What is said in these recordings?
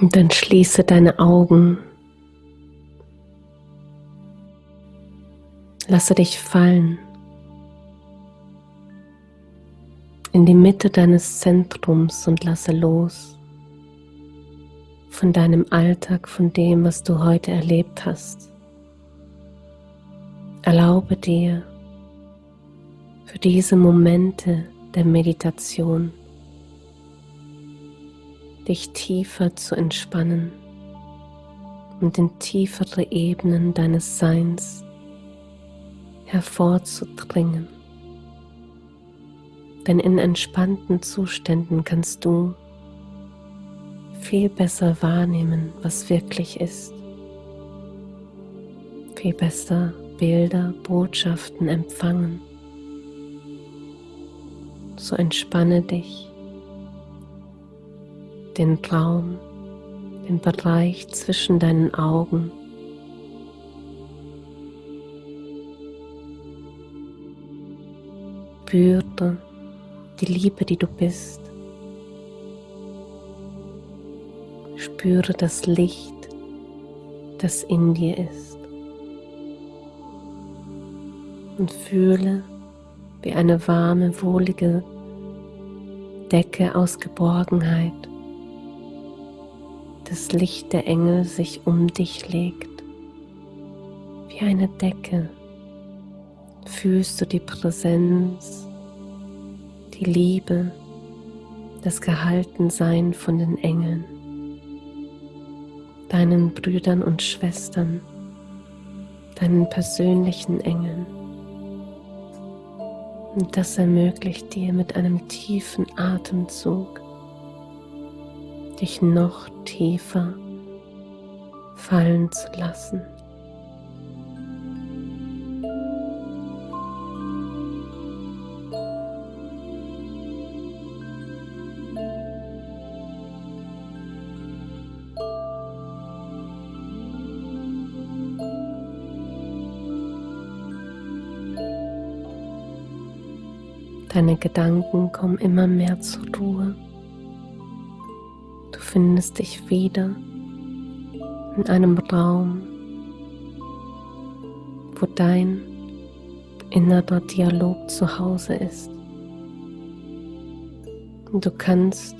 Und dann schließe deine Augen. Lasse dich fallen in die Mitte deines Zentrums und lasse los von deinem Alltag, von dem, was du heute erlebt hast. Erlaube dir für diese Momente der Meditation dich tiefer zu entspannen und in tiefere Ebenen deines Seins hervorzudringen. Denn in entspannten Zuständen kannst du viel besser wahrnehmen, was wirklich ist. Viel besser Bilder, Botschaften empfangen. So entspanne dich den Raum, den Bereich zwischen deinen Augen. Spüre die Liebe, die du bist. Spüre das Licht, das in dir ist. Und fühle, wie eine warme, wohlige Decke aus Geborgenheit das Licht der Engel sich um dich legt. Wie eine Decke fühlst du die Präsenz, die Liebe, das Gehaltensein von den Engeln, deinen Brüdern und Schwestern, deinen persönlichen Engeln. Und das ermöglicht dir mit einem tiefen Atemzug dich noch tiefer fallen zu lassen. Deine Gedanken kommen immer mehr zur Ruhe findest dich wieder in einem Raum, wo dein innerer Dialog zu Hause ist. Und du kannst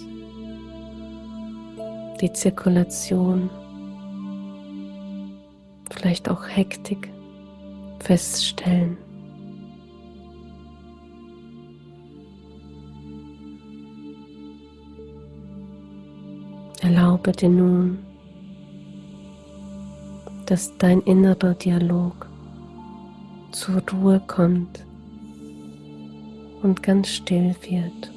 die Zirkulation, vielleicht auch Hektik feststellen. Dir nun, dass dein innerer Dialog zur Ruhe kommt und ganz still wird.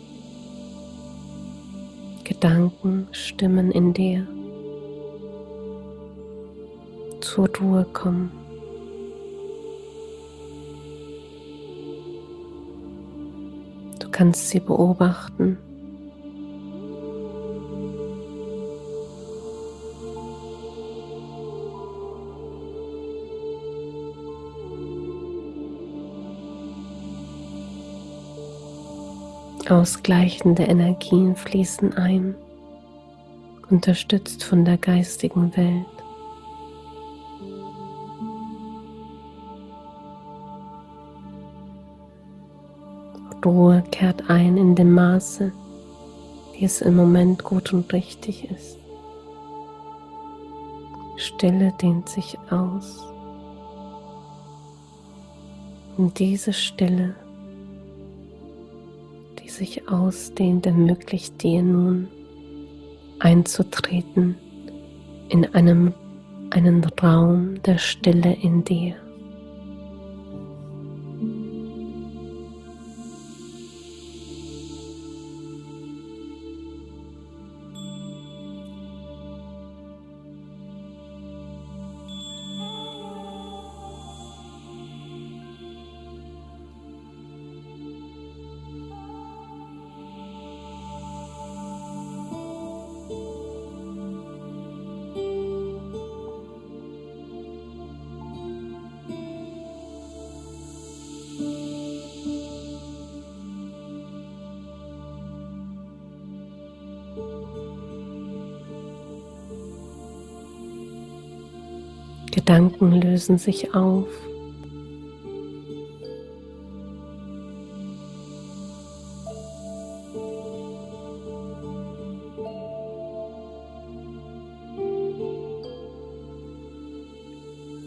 Gedanken, Stimmen in dir zur Ruhe kommen. Du kannst sie beobachten Ausgleichende Energien fließen ein, unterstützt von der geistigen Welt. Ruhe kehrt ein in dem Maße, wie es im Moment gut und richtig ist. Stille dehnt sich aus. Und diese Stille sich ausdehnt, ermöglicht dir nun einzutreten in einem, einen Raum der Stille in dir. Gedanken lösen sich auf.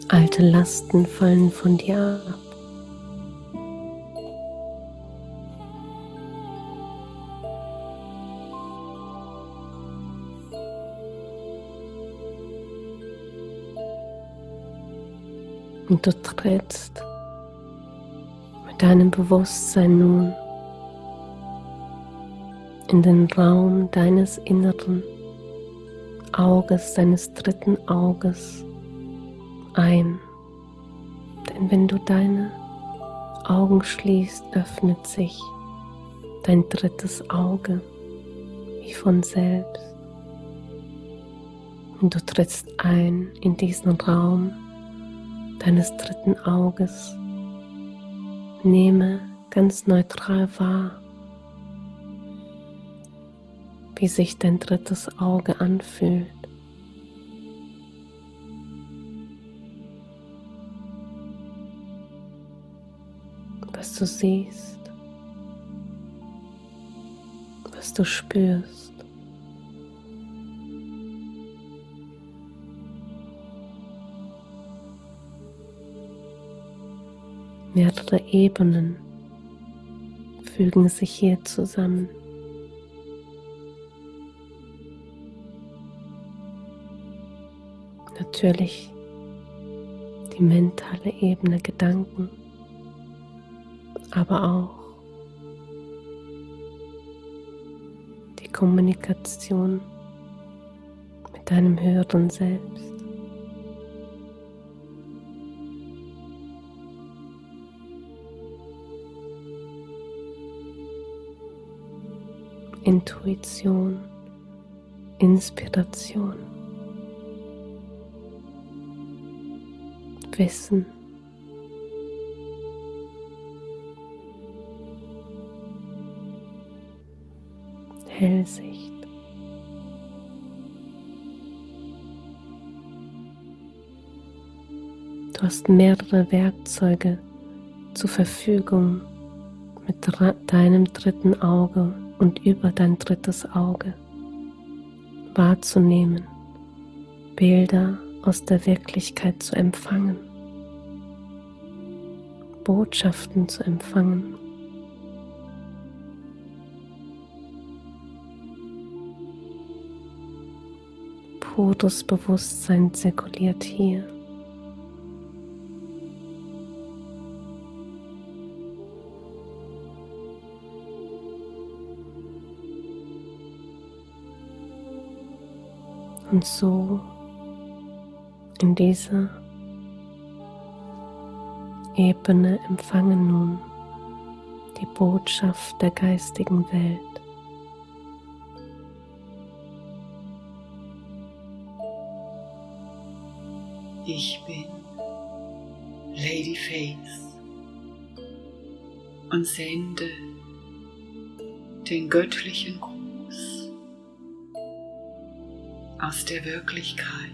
Alte Lasten fallen von dir ab. Und du trittst mit deinem Bewusstsein nun in den Raum deines inneren Auges, deines dritten Auges ein. Denn wenn du deine Augen schließt, öffnet sich dein drittes Auge wie von selbst. Und du trittst ein in diesen Raum deines dritten Auges. Nehme ganz neutral wahr, wie sich dein drittes Auge anfühlt. Was du siehst, was du spürst. Mehrere Ebenen fügen sich hier zusammen. Natürlich die mentale Ebene Gedanken, aber auch die Kommunikation mit deinem höheren Selbst. Intuition, Inspiration, Wissen. Hellsicht. Du hast mehrere Werkzeuge zur Verfügung mit deinem dritten Auge und über dein drittes Auge wahrzunehmen, Bilder aus der Wirklichkeit zu empfangen, Botschaften zu empfangen. Pures Bewusstsein zirkuliert hier. Und so in dieser Ebene empfangen nun die Botschaft der geistigen Welt. Ich bin Lady Faith und sende den göttlichen Gruß aus der Wirklichkeit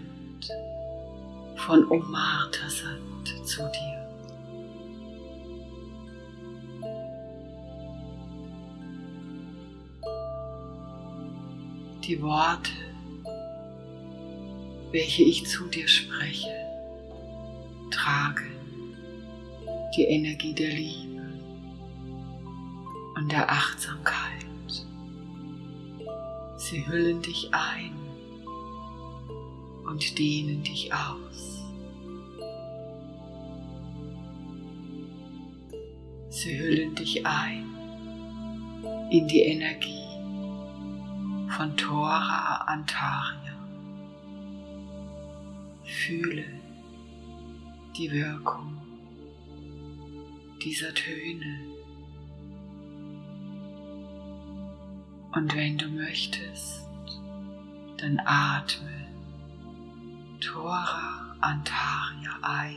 von Omartasat zu dir. Die Worte, welche ich zu dir spreche, tragen die Energie der Liebe und der Achtsamkeit. Sie hüllen dich ein und dehnen dich aus. Sie hüllen dich ein in die Energie von Tora Antaria. Fühle die Wirkung dieser Töne. Und wenn du möchtest, dann atme Tora Antaria ein.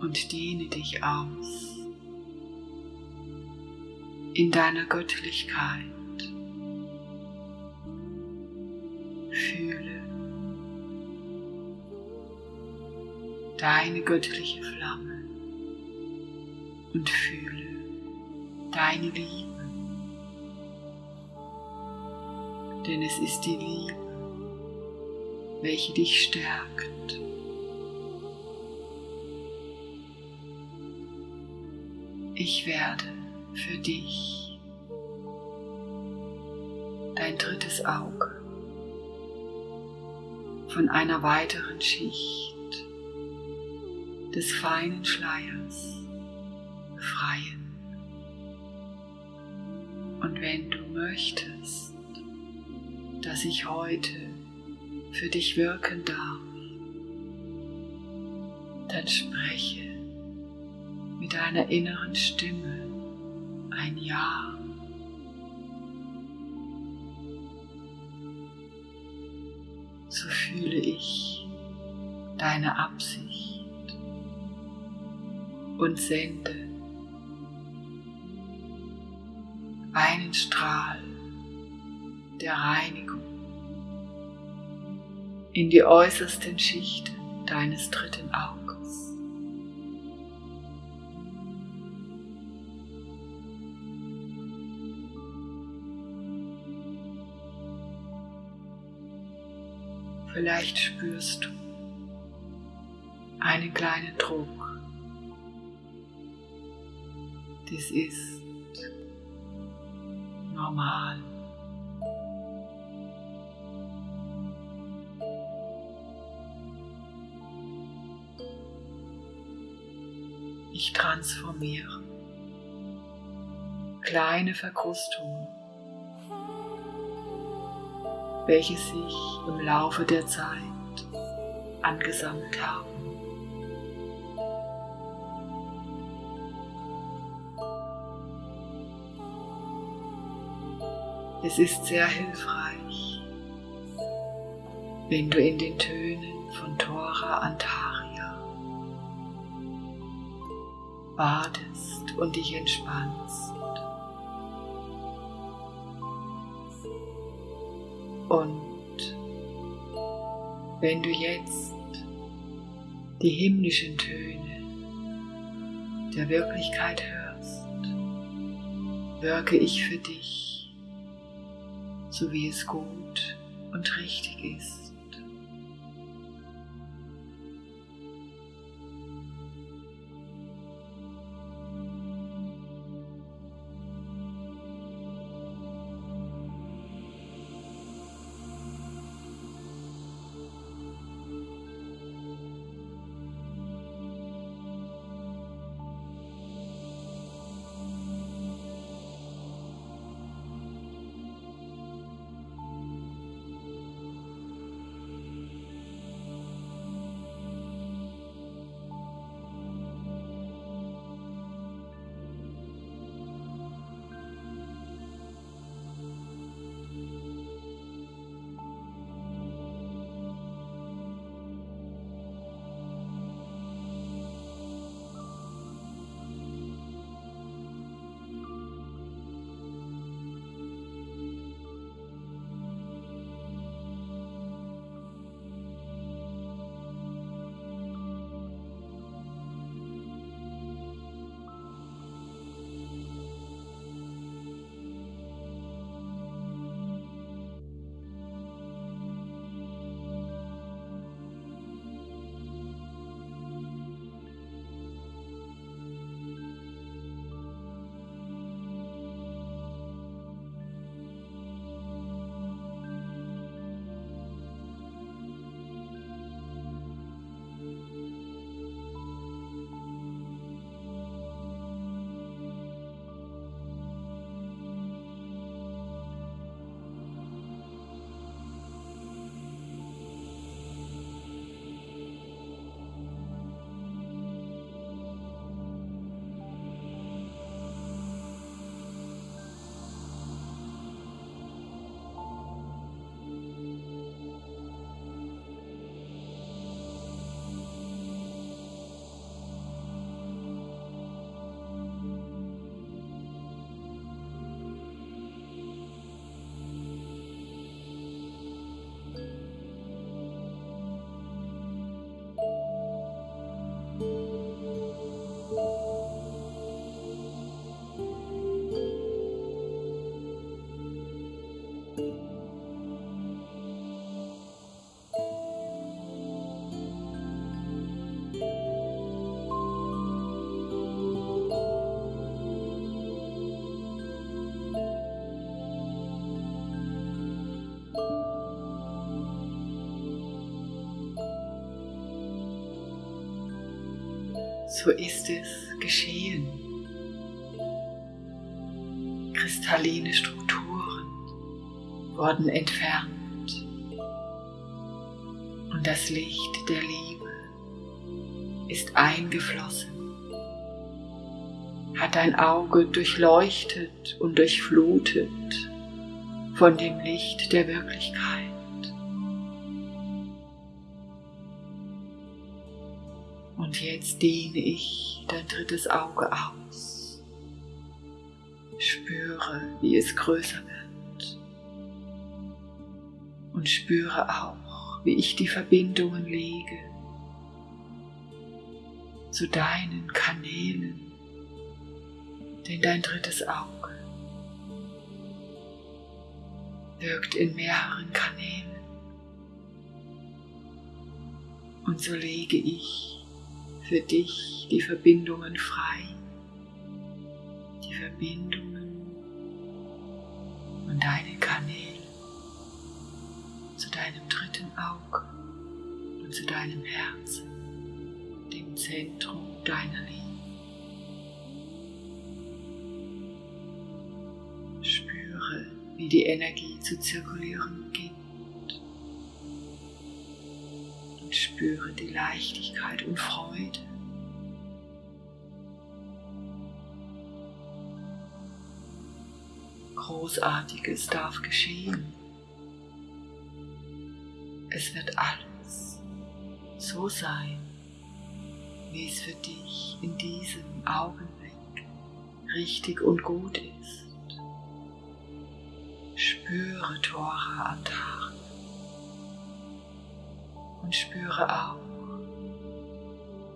Und dehne dich aus in deiner Göttlichkeit. Fühle deine göttliche Flamme und fühle deine Liebe. Denn es ist die Liebe, welche dich stärkt. Ich werde für dich dein drittes Auge von einer weiteren Schicht des feinen Schleiers befreien. Dass ich heute für dich wirken darf, dann spreche mit deiner inneren Stimme ein Ja. So fühle ich deine Absicht und sende einen Strahl der Reinigung in die äußersten Schichten deines dritten Auges. Vielleicht spürst du einen kleinen Druck. Das ist normal. Ich transformiere kleine Verkrustungen welche sich im Laufe der Zeit angesammelt haben. Es ist sehr hilfreich, wenn du in den Tönen von Tora Antaria badest und dich entspannst. Und wenn du jetzt die himmlischen Töne der Wirklichkeit hörst, wirke ich für dich, so wie es gut und richtig ist. So ist es geschehen. Kristalline Strukturen wurden entfernt und das Licht der Liebe ist eingeflossen, hat dein Auge durchleuchtet und durchflutet von dem Licht der Wirklichkeit. Und jetzt dehne ich dein drittes Auge aus. Spüre, wie es größer wird. Und spüre auch, wie ich die Verbindungen lege zu deinen Kanälen. Denn dein drittes Auge wirkt in mehreren Kanälen. Und so lege ich für dich die Verbindungen frei. Die Verbindungen von deinen Kanälen zu deinem dritten Auge und zu deinem Herzen, dem Zentrum deiner Liebe. Spüre, wie die Energie zu zirkulieren beginnt. Spüre die Leichtigkeit und Freude. Großartiges darf geschehen. Es wird alles so sein, wie es für dich in diesem Augenblick richtig und gut ist. Spüre Tora Antara und spüre auch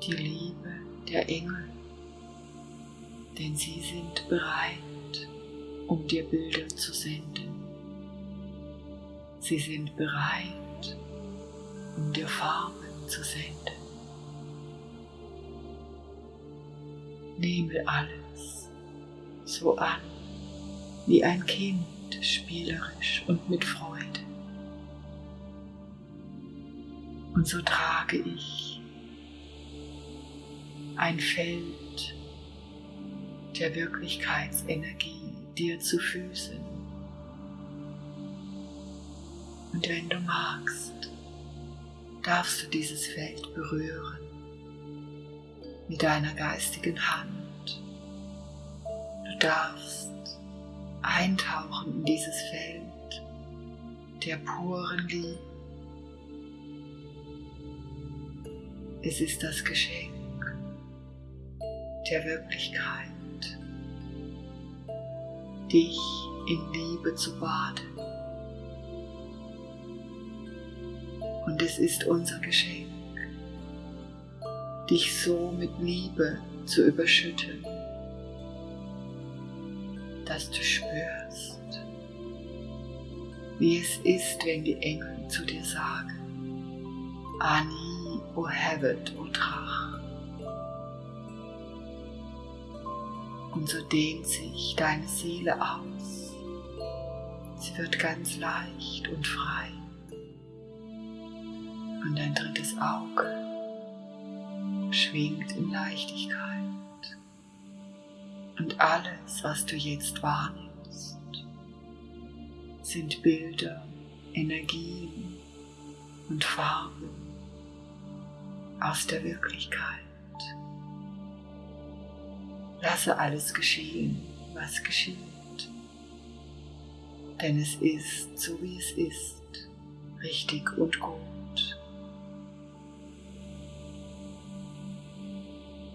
die Liebe der Engel, denn sie sind bereit, um dir Bilder zu senden. Sie sind bereit, um dir Farben zu senden. Nehme alles so an, wie ein Kind, spielerisch und mit Freude. Und so trage ich ein Feld der Wirklichkeitsenergie dir zu Füßen. Und wenn du magst, darfst du dieses Feld berühren mit deiner geistigen Hand. Du darfst eintauchen in dieses Feld der puren Liebe Es ist das Geschenk der Wirklichkeit, dich in Liebe zu baden. Und es ist unser Geschenk, dich so mit Liebe zu überschütten, dass du spürst, wie es ist, wenn die Engel zu dir sagen, Ani o hevet, o Drach. Und so dehnt sich deine Seele aus. Sie wird ganz leicht und frei. Und dein drittes Auge schwingt in Leichtigkeit. Und alles, was du jetzt wahrnimmst, sind Bilder, Energien und Farben aus der Wirklichkeit. Lasse alles geschehen, was geschieht. Denn es ist so, wie es ist, richtig und gut.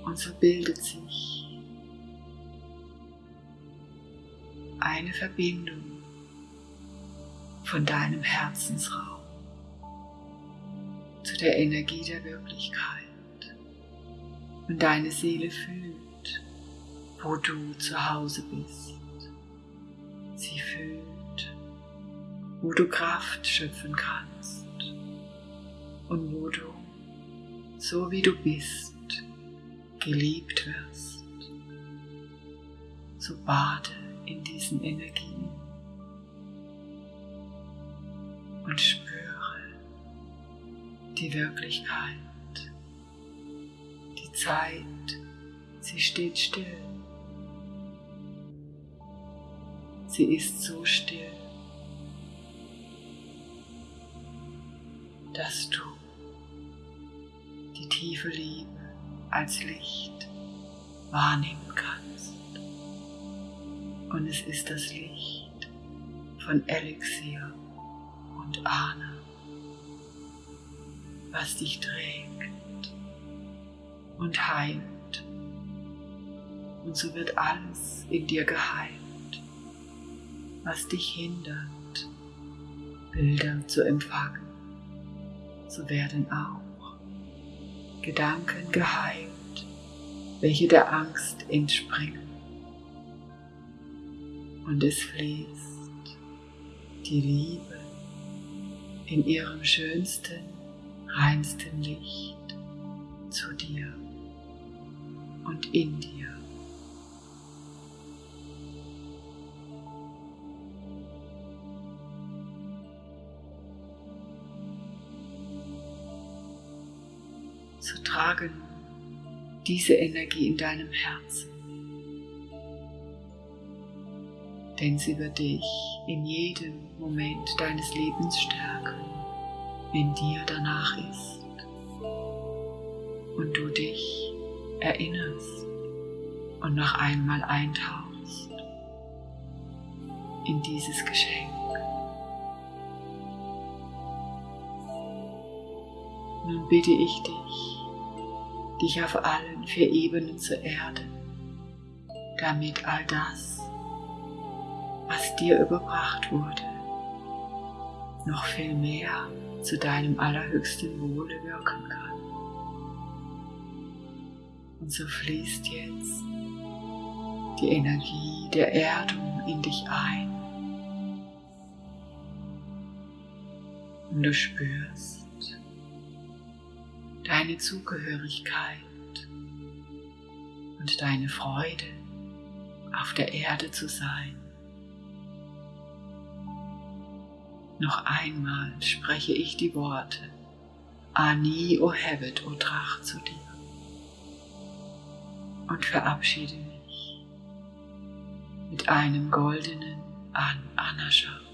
Und so bildet sich eine Verbindung von deinem Herzensraum der Energie der Wirklichkeit. Und deine Seele fühlt, wo du zu Hause bist. Sie fühlt, wo du Kraft schöpfen kannst und wo du, so wie du bist, geliebt wirst. So bade in diesen Energien die Wirklichkeit, die Zeit, sie steht still. Sie ist so still, dass du die tiefe Liebe als Licht wahrnehmen kannst. Und es ist das Licht von Elixier und Ahne, was dich trägt und heilt. Und so wird alles in dir geheilt was dich hindert, Bilder zu empfangen. So werden auch Gedanken geheilt, welche der Angst entspringen. Und es fließt die Liebe in ihrem schönsten, reinsten Licht zu dir und in dir. so trage diese Energie in deinem Herzen. Denn sie wird dich in jedem Moment deines Lebens stärken, wenn dir danach ist und du dich erinnerst und noch einmal eintauchst in dieses Geschenk. Nun bitte ich dich, dich auf allen vier Ebenen zu erden, damit all das, was dir überbracht wurde, noch viel mehr zu deinem allerhöchsten Wohle wirken kann. Und so fließt jetzt die Energie der Erdung in dich ein. Und du spürst, deine Zugehörigkeit und deine Freude auf der Erde zu sein. Noch einmal spreche ich die Worte Ani o Hevet o Drach zu dir und verabschiede mich mit einem goldenen An Anascha.